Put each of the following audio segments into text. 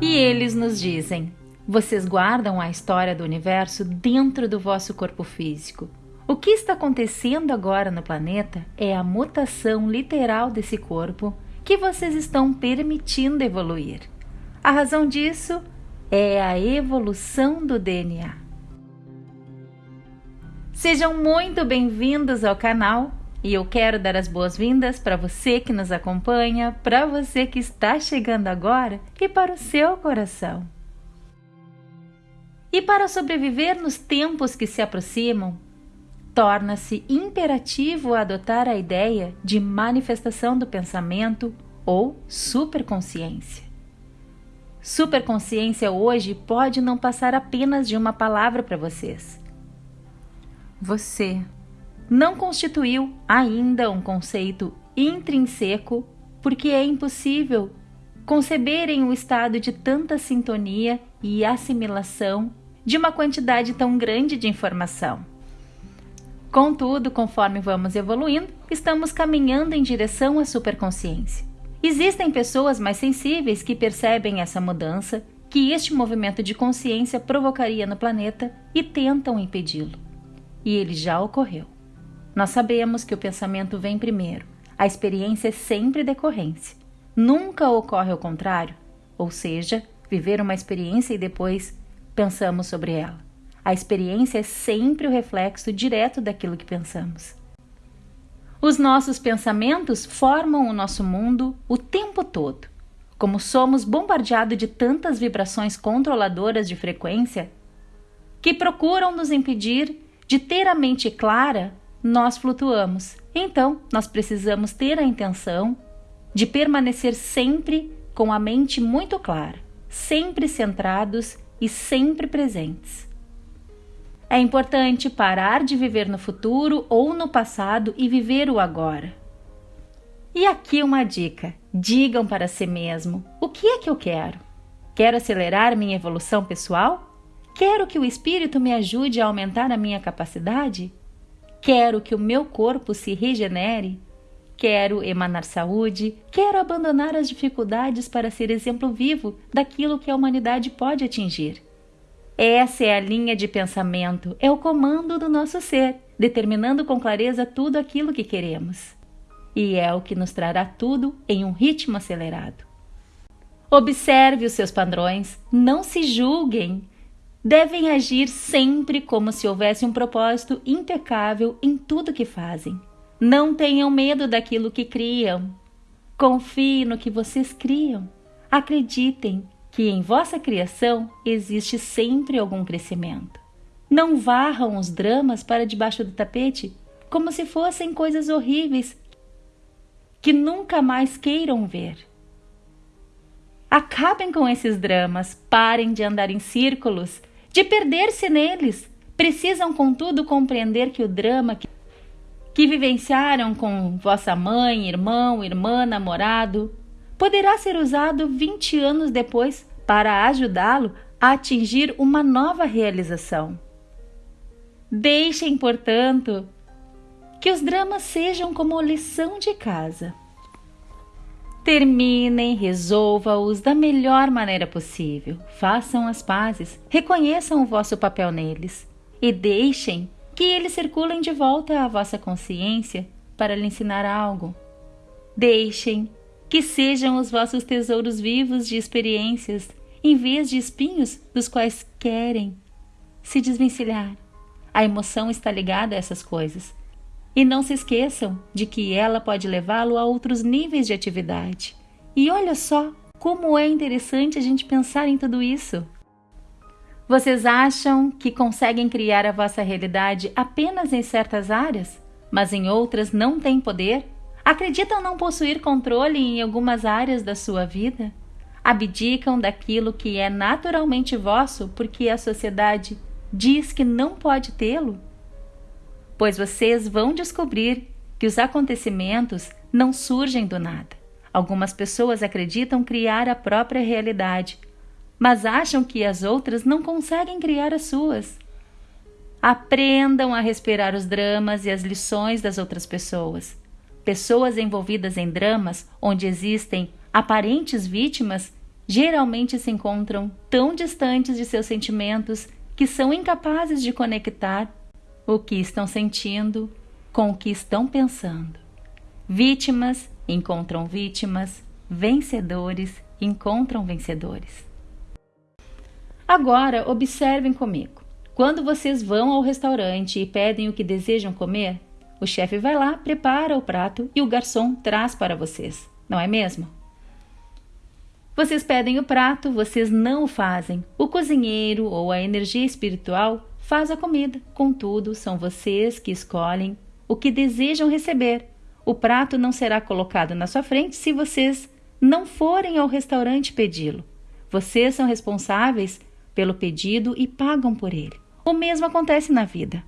E eles nos dizem: vocês guardam a história do universo dentro do vosso corpo físico. O que está acontecendo agora no planeta é a mutação literal desse corpo que vocês estão permitindo evoluir. A razão disso é a evolução do DNA. Sejam muito bem-vindos ao canal e eu quero dar as boas-vindas para você que nos acompanha, para você que está chegando agora e para o seu coração. E para sobreviver nos tempos que se aproximam, torna-se imperativo adotar a ideia de manifestação do pensamento ou superconsciência. Superconsciência hoje pode não passar apenas de uma palavra para vocês. Você não constituiu ainda um conceito intrínseco, porque é impossível conceberem o estado de tanta sintonia e assimilação de uma quantidade tão grande de informação. Contudo, conforme vamos evoluindo, estamos caminhando em direção à superconsciência. Existem pessoas mais sensíveis que percebem essa mudança que este movimento de consciência provocaria no planeta e tentam impedi-lo. E ele já ocorreu. Nós sabemos que o pensamento vem primeiro. A experiência é sempre decorrência. Nunca ocorre o contrário, ou seja, viver uma experiência e depois pensamos sobre ela. A experiência é sempre o reflexo direto daquilo que pensamos. Os nossos pensamentos formam o nosso mundo o tempo todo. Como somos bombardeados de tantas vibrações controladoras de frequência que procuram nos impedir de ter a mente clara nós flutuamos. Então, nós precisamos ter a intenção de permanecer sempre com a mente muito clara, sempre centrados e sempre presentes. É importante parar de viver no futuro ou no passado e viver o agora. E aqui uma dica: digam para si mesmo: o que é que eu quero? Quero acelerar minha evolução pessoal? Quero que o espírito me ajude a aumentar a minha capacidade? Quero que o meu corpo se regenere. Quero emanar saúde. Quero abandonar as dificuldades para ser exemplo vivo daquilo que a humanidade pode atingir. Essa é a linha de pensamento, é o comando do nosso ser, determinando com clareza tudo aquilo que queremos. E é o que nos trará tudo em um ritmo acelerado. Observe os seus padrões, não se julguem, devem agir sempre como se houvesse um propósito impecável em tudo que fazem. Não tenham medo daquilo que criam. Confie no que vocês criam. Acreditem que em vossa criação existe sempre algum crescimento. Não varram os dramas para debaixo do tapete como se fossem coisas horríveis que nunca mais queiram ver. Acabem com esses dramas, parem de andar em círculos de perder-se neles. Precisam, contudo, compreender que o drama que, que vivenciaram com vossa mãe, irmão, irmã, namorado, poderá ser usado 20 anos depois para ajudá-lo a atingir uma nova realização. Deixem, portanto, que os dramas sejam como lição de casa. Terminem, resolva-os da melhor maneira possível. Façam as pazes, reconheçam o vosso papel neles e deixem que eles circulem de volta à vossa consciência para lhe ensinar algo. Deixem que sejam os vossos tesouros vivos de experiências, em vez de espinhos dos quais querem se desvencilhar. A emoção está ligada a essas coisas e não se esqueçam de que ela pode levá-lo a outros níveis de atividade. E olha só como é interessante a gente pensar em tudo isso. Vocês acham que conseguem criar a vossa realidade apenas em certas áreas, mas em outras não têm poder? Acreditam não possuir controle em algumas áreas da sua vida? Abdicam daquilo que é naturalmente vosso porque a sociedade diz que não pode tê-lo? Pois vocês vão descobrir que os acontecimentos não surgem do nada. Algumas pessoas acreditam criar a própria realidade, mas acham que as outras não conseguem criar as suas. Aprendam a respirar os dramas e as lições das outras pessoas. Pessoas envolvidas em dramas onde existem aparentes vítimas geralmente se encontram tão distantes de seus sentimentos que são incapazes de conectar o que estão sentindo com o que estão pensando. Vítimas encontram vítimas, vencedores encontram vencedores. Agora, observem comigo. Quando vocês vão ao restaurante e pedem o que desejam comer, o chefe vai lá, prepara o prato e o garçom traz para vocês, não é mesmo? Vocês pedem o prato, vocês não o fazem. O cozinheiro ou a energia espiritual faz a comida. Contudo, são vocês que escolhem o que desejam receber. O prato não será colocado na sua frente se vocês não forem ao restaurante pedi-lo. Vocês são responsáveis pelo pedido e pagam por ele. O mesmo acontece na vida.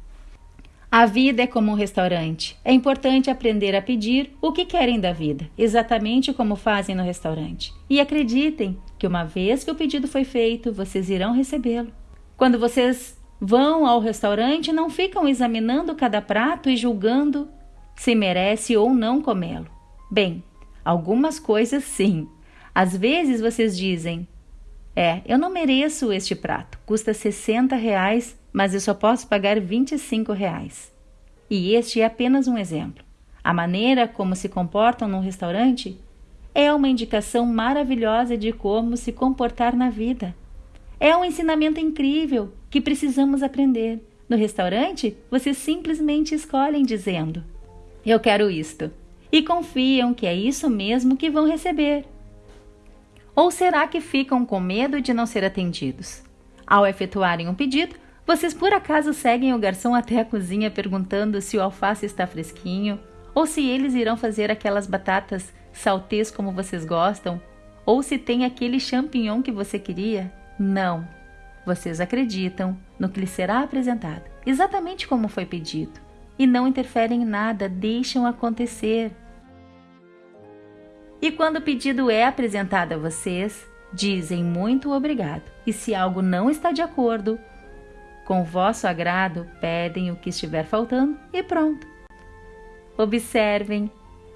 A vida é como um restaurante. É importante aprender a pedir o que querem da vida, exatamente como fazem no restaurante. E acreditem que uma vez que o pedido foi feito, vocês irão recebê-lo. Quando vocês vão ao restaurante, não ficam examinando cada prato e julgando se merece ou não comê-lo. Bem, algumas coisas sim. Às vezes vocês dizem: É, eu não mereço este prato, custa 60 reais mas eu só posso pagar 25 reais. E este é apenas um exemplo. A maneira como se comportam num restaurante é uma indicação maravilhosa de como se comportar na vida. É um ensinamento incrível que precisamos aprender. No restaurante, vocês simplesmente escolhem dizendo: Eu quero isto. E confiam que é isso mesmo que vão receber. Ou será que ficam com medo de não ser atendidos? Ao efetuarem um pedido, vocês por acaso seguem o garçom até a cozinha perguntando se o alface está fresquinho? Ou se eles irão fazer aquelas batatas saltês como vocês gostam? Ou se tem aquele champignon que você queria? Não. Vocês acreditam no que lhes será apresentado, exatamente como foi pedido. E não interferem em nada, deixam acontecer. E quando o pedido é apresentado a vocês, dizem muito obrigado. E se algo não está de acordo, com vosso agrado, pedem o que estiver faltando e pronto. Observem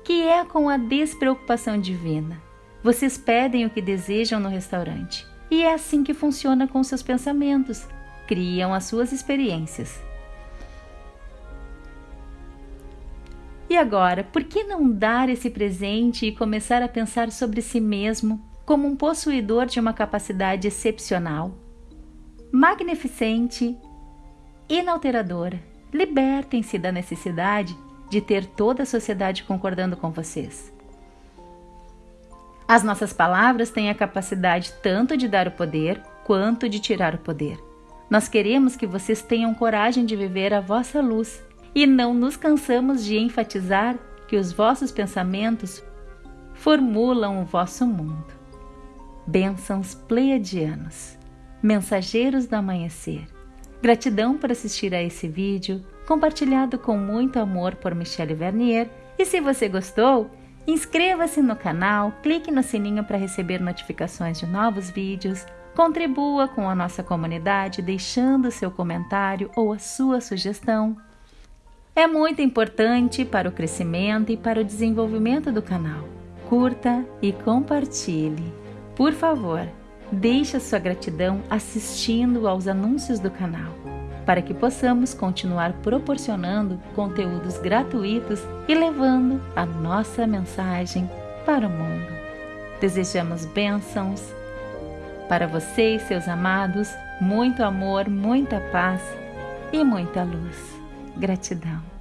que é com a despreocupação divina. Vocês pedem o que desejam no restaurante. E é assim que funciona com seus pensamentos. Criam as suas experiências. E agora, por que não dar esse presente e começar a pensar sobre si mesmo como um possuidor de uma capacidade excepcional? magnificente, inalteradora. Libertem-se da necessidade de ter toda a sociedade concordando com vocês. As nossas palavras têm a capacidade tanto de dar o poder quanto de tirar o poder. Nós queremos que vocês tenham coragem de viver a vossa luz e não nos cansamos de enfatizar que os vossos pensamentos formulam o vosso mundo. Bênçãos pleiadianos mensageiros do amanhecer. Gratidão por assistir a esse vídeo, compartilhado com muito amor por Michelle Vernier. E se você gostou, inscreva-se no canal, clique no sininho para receber notificações de novos vídeos, contribua com a nossa comunidade deixando seu comentário ou a sua sugestão. É muito importante para o crescimento e para o desenvolvimento do canal. Curta e compartilhe. Por favor, Deixe a sua gratidão assistindo aos anúncios do canal, para que possamos continuar proporcionando conteúdos gratuitos e levando a nossa mensagem para o mundo. Desejamos bênçãos para você e seus amados, muito amor, muita paz e muita luz. Gratidão.